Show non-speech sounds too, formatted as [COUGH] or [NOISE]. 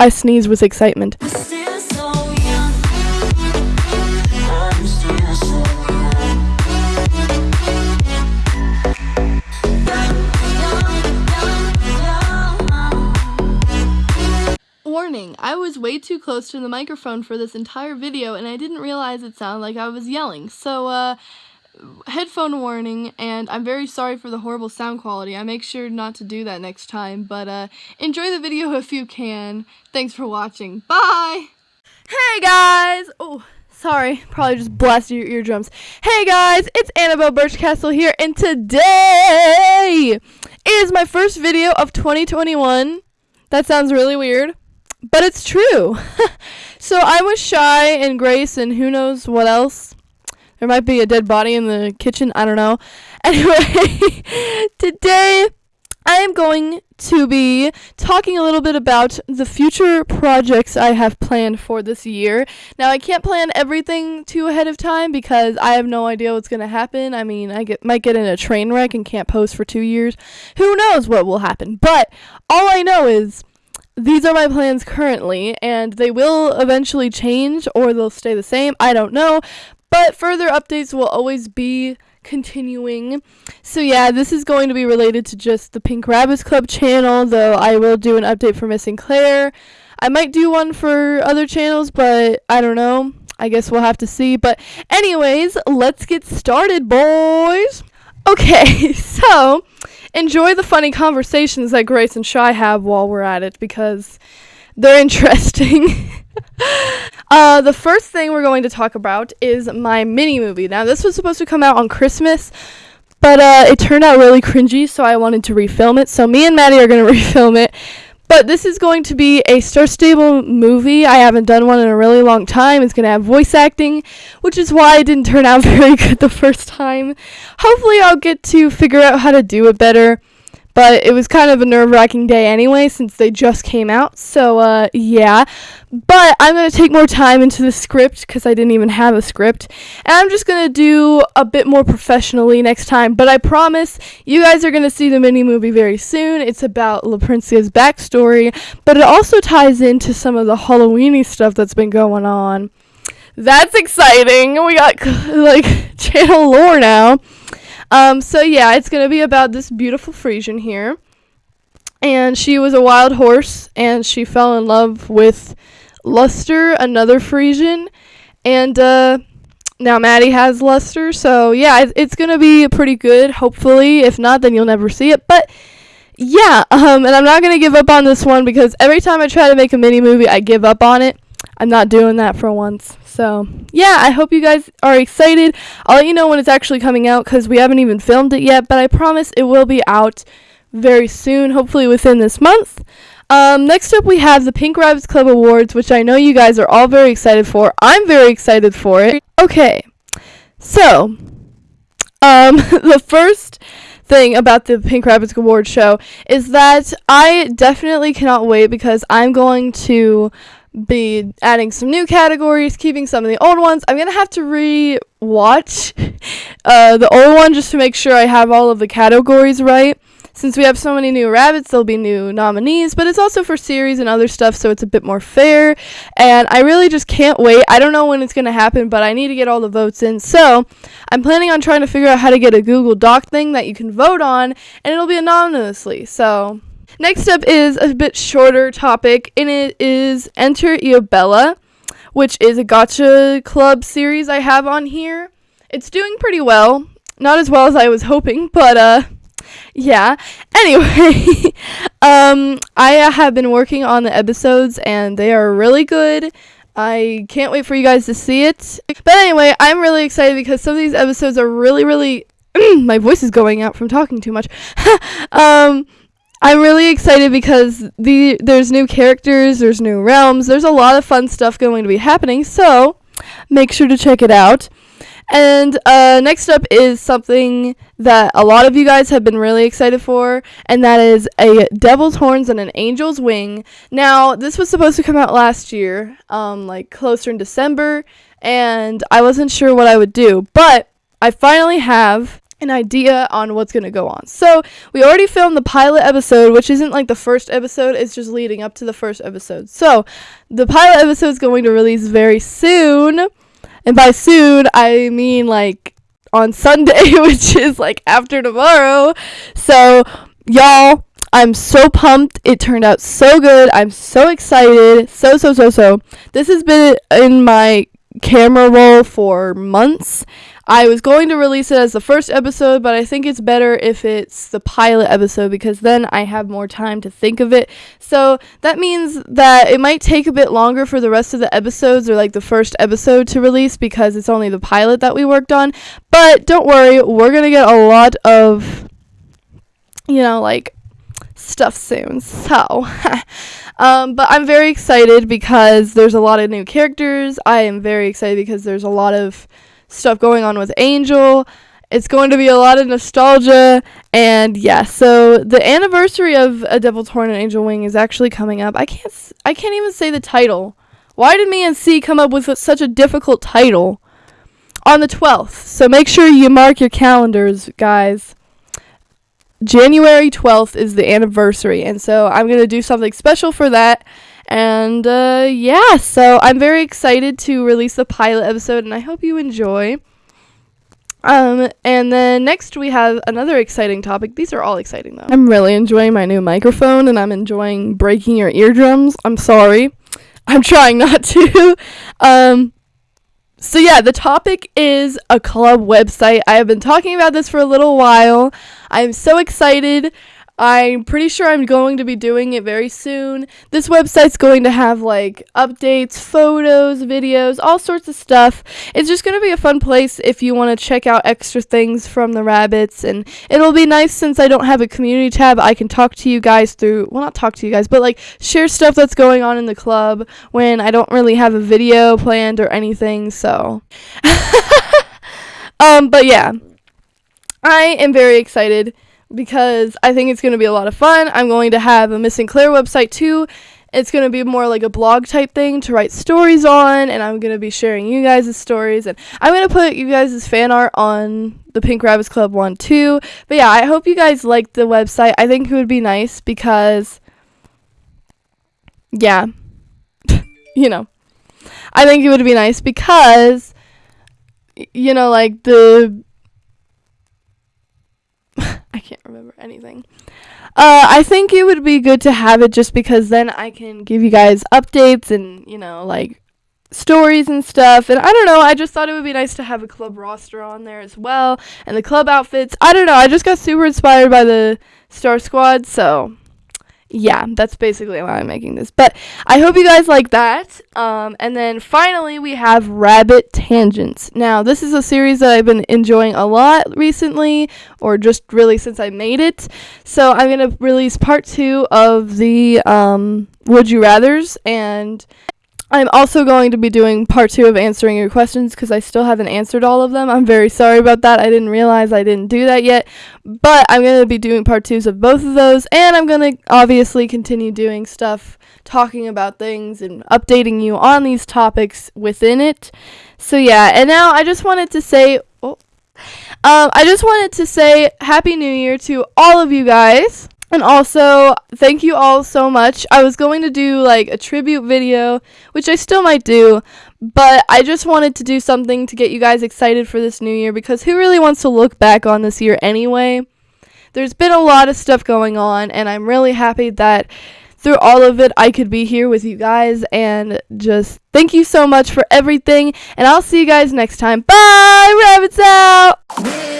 I sneeze with excitement. Warning, I was way too close to the microphone for this entire video and I didn't realize it sounded like I was yelling. So, uh, headphone warning and I'm very sorry for the horrible sound quality. I make sure not to do that next time, but uh, enjoy the video [LAUGHS] if you can. Thanks for watching. Bye! Hey guys! Oh, sorry. Probably just blasted your eardrums. Hey guys, it's Annabelle Birchcastle here and today is my first video of 2021. That sounds really weird, but it's true. [LAUGHS] so I was Shy and Grace and who knows what else. There might be a dead body in the kitchen. I don't know. [LAUGHS] Anyway, today I am going to be talking a little bit about the future projects I have planned for this year. Now, I can't plan everything too ahead of time because I have no idea what's going to happen. I mean, I get might get in a train wreck and can't post for 2 years. Who knows what will happen? But all I know is these are my plans currently, and they will eventually change or they'll stay the same. I don't know. But further updates will always be continuing. So, yeah, this is going to be related to just the Pink Rabbits Club channel, though I will do an update for Missing Claire. I might do one for other channels, but I don't know. I guess we'll have to see. But, anyways, let's get started, boys. Okay, [LAUGHS] so enjoy the funny conversations that Grace and Shy have while we're at it because they're [LAUGHS] interesting. uh, the first thing we're going to talk about is my mini movie. Now, this was supposed to come out on Christmas, but uh, it turned out really cringy, so I wanted to refilm it. So, me and Maddie are going [LAUGHS] to refilm it. But this is going to be a Star Stable movie. I haven't done one in a really long time. It's going to have voice acting, which is why it didn't turn out [LAUGHS] very good the first time. Hopefully, I'll get to figure out how to do it better. But it was kind of a nerve wracking day anyway, since they just came out. So, uh, yeah. But I'm going to take more time into the script because I didn't even have a script. And I'm just going to do a bit more professionally next time. But I promise you guys are going to see the mini movie very soon. It's about La Princia's backstory, but it also ties into some of the Halloweeny stuff that's been going on. That's exciting. We got [LAUGHS] like channel lore now. Um, so yeah, it's gonna be about this beautiful Frisian here, and she was a wild horse, and she fell in love with Luster, another Frisian, and uh, now Maddie has Luster. So yeah, it, it's gonna be pretty good. Hopefully, if not, then you'll never see it. But yeah, [LAUGHS] um, and I'm not gonna give up on this one because every time I try to make a mini movie, I give up on it. I'm not doing that for once. So, yeah, I hope you guys are excited. I'll let you know when it's actually coming out because we haven't even filmed it yet, but I promise it will be out very soon, hopefully within this month. Um, next up, we have the Pink Rabbits Club Awards, which I know you guys are all very excited for. I'm very excited for it. Okay, so, um, [LAUGHS] the first thing about the Pink Rabbits Awards show is that I definitely cannot wait because I'm going to be adding some new categories, keeping some of the old ones. I'm gonna have to re-watch uh, the old one just to make sure I have all of the categories right. Since we have so many new rabbits, there'll be new nominees, but it's also for series and other stuff, so it's a bit more fair. And I really just can't wait. I don't know when it's gonna happen, but I need to get all the votes in. So I'm planning on trying to figure out how to get a Google Doc thing that you can vote on, and it'll be anonymously. So Next up is a bit shorter topic, and it is Enter Iobella, which is a Gacha Club series I have on here. It's doing pretty well. Not as well as I was hoping, but uh yeah. Anyway, [LAUGHS] um I have been working on the episodes and they are really good. I can't wait for you guys to see it. But anyway, I'm really excited because some of these episodes are really really [CLEARS THROAT] my voice is going out from talking too much. [LAUGHS] um I'm really excited because the there's new characters, there's new realms, there's a lot of fun stuff going to be happening. So make sure to check it out. And uh, next up is something that a lot of you guys have been really excited for, and that is a Devil's Horns and an Angel's Wing. Now, this was supposed to come out last year, um, like closer in December, and I wasn't sure what I would do, but I finally have an idea on what's going to go on. So, we already filmed the pilot episode, which isn't like the first episode, it's just leading up to the first episode. So, the pilot episode is going to release very soon. And by soon, I mean like on Sunday, [LAUGHS] which is like after tomorrow. So, y'all, I'm so pumped. It turned out so good. I'm so excited. So, so, so, so. This has been in my camera roll for months. I was going to release it as the first episode, but I think it's better if it's the pilot episode because then I have more time to think of it. So that means that it might take a bit longer for the rest of the episodes or like the first episode to release because it's only the pilot that we worked on. But don't worry, we're going to get a lot of, you know, like stuff soon. So. [LAUGHS] Um, but I'm very excited because there's a lot of new characters. I am very excited because there's a lot of stuff going on with Angel. It's going to be a lot of nostalgia. And yeah, so the anniversary of A Devil's Horn and Angel Wing is actually coming up. I can't I can't even say the title. Why did me and C come up with such a difficult title? On the 12th. So make sure you mark your calendars, guys. January 12th is the anniversary, and so I'm going to do something special for that. And uh, yeah, so I'm very excited to release the pilot episode, and I hope you enjoy. Um, and then next we have another exciting topic. These are all exciting though. I'm really enjoying my new microphone, and I'm enjoying breaking your eardrums. I'm sorry. I'm trying not [LAUGHS] to. um, so yeah, the topic is a club website. I have been talking about this for a little while. I'm so excited. I'm pretty sure I'm going to be doing it very soon. This website's going to have like updates, photos, videos, all sorts of stuff. It's just going to be a fun place if you want to check out extra things from the rabbits and it'll be nice since I don't have a community tab. I can talk to you guys through, well not talk to you guys, but like share stuff that's going on in the club when I don't really have a video planned or anything. So [LAUGHS] um but yeah. I am very excited because I think it's going to be a lot of fun. I'm going to have a Missing Claire website too. It's going to be more like a blog type thing to write stories on, and I'm going to be sharing you guys' stories. And I'm going to put you guys' fan art on the Pink Rabbits Club one too. But yeah, I hope you guys like the website. I think it would be nice because, yeah, [LAUGHS] you know, I think it would be nice because, you know, like the can't remember anything. Uh, I think it would be good to have it just because then I can give you guys updates and, you know, like stories and stuff. And I don't know, I just thought it would be nice to have a club roster on there as well and the club outfits. I don't know, I just got super inspired by the Star Squad, so yeah, that's basically why I'm making this. But I hope you guys like that. Um, and then finally, we have Rabbit Tangents. Now, this is a series that I've been enjoying a lot recently, or just really since I made it. So I'm gonna release part two of the um, Would You Rather's, and I'm also going to be doing part two of answering your questions because I still haven't answered all of them. I'm very sorry about that. I didn't realize I didn't do that yet. But I'm going to be doing part twos of both of those. And I'm going to obviously continue doing stuff, talking about things, and updating you on these topics within it. So, yeah. And now I just wanted to say. Oh, um, I just wanted to say Happy New Year to all of you guys. And also, thank you all so much. I was going to do like a tribute video, which I still might do, but I just wanted to do something to get you guys excited for this new year because who really wants to look back on this year anyway? There's been a lot of stuff going on, and I'm really happy that through all of it, I could be here with you guys. And just thank you so much for everything. And I'll see you guys next time. Bye! Rabbits out!